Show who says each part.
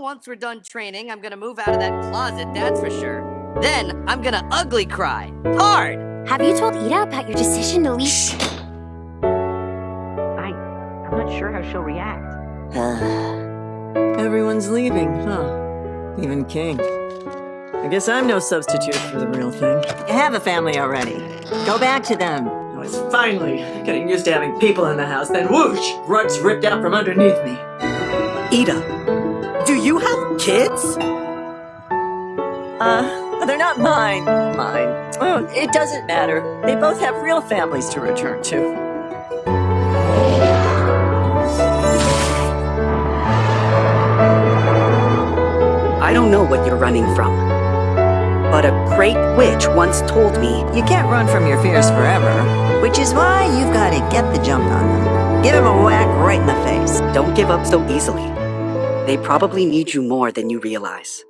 Speaker 1: Well, once we're done training, I'm gonna move out of that closet, that's for sure. Then, I'm gonna ugly cry. Hard!
Speaker 2: Have you told Eda about your decision to leave?
Speaker 3: I, I'm not sure how she'll react.
Speaker 4: Everyone's leaving, huh? Even King. I guess I'm no substitute for the real thing.
Speaker 5: You have a family already. Go back to them.
Speaker 4: I was finally getting used to having people in the house, then whoosh! Rugs ripped out from underneath me.
Speaker 6: Eda, do you have kids?
Speaker 4: Uh, they're not mine. Mine. Oh, it doesn't matter. They both have real families to return to.
Speaker 6: I don't know what you're running from. But a great witch once told me
Speaker 5: You can't run from your fears forever, which is why you've got to get the jump on them. Give them a whack right in the face.
Speaker 6: don't give up so easily. They probably need you more than you realize.